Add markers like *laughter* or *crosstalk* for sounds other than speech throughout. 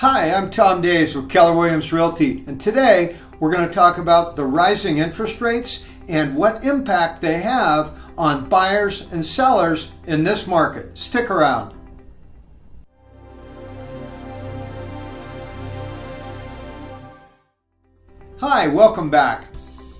Hi, I'm Tom Daves with Keller Williams Realty, and today we're going to talk about the rising interest rates and what impact they have on buyers and sellers in this market. Stick around. Hi, welcome back.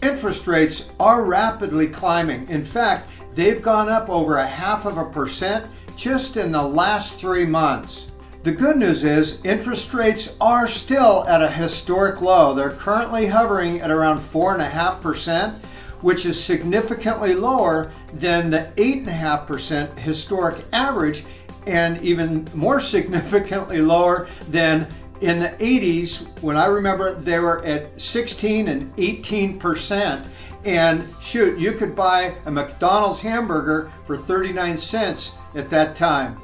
Interest rates are rapidly climbing. In fact, they've gone up over a half of a percent just in the last three months. The good news is interest rates are still at a historic low. They're currently hovering at around 4.5%, which is significantly lower than the 8.5% historic average and even more *laughs* significantly lower than in the 80s when I remember they were at 16 and 18%. And shoot, you could buy a McDonald's hamburger for 39 cents at that time.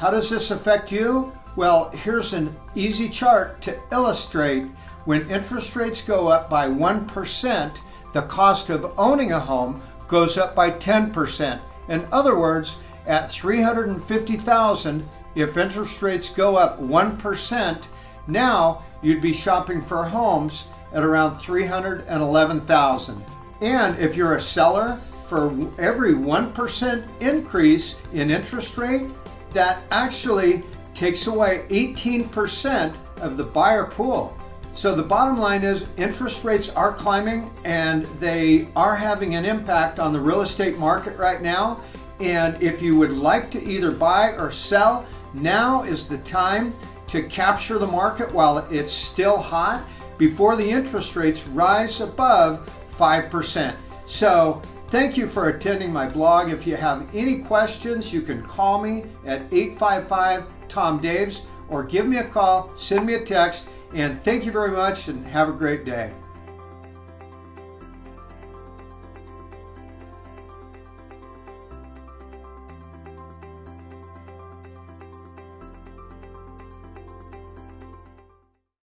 How does this affect you? Well, here's an easy chart to illustrate when interest rates go up by 1%, the cost of owning a home goes up by 10%. In other words, at 350,000, if interest rates go up 1%, now you'd be shopping for homes at around 311,000. And if you're a seller, for every 1% increase in interest rate, that actually takes away 18% of the buyer pool. So the bottom line is interest rates are climbing and they are having an impact on the real estate market right now. And if you would like to either buy or sell, now is the time to capture the market while it's still hot before the interest rates rise above 5%. So Thank you for attending my blog. If you have any questions, you can call me at 855-TOM-DAVES or give me a call, send me a text, and thank you very much and have a great day.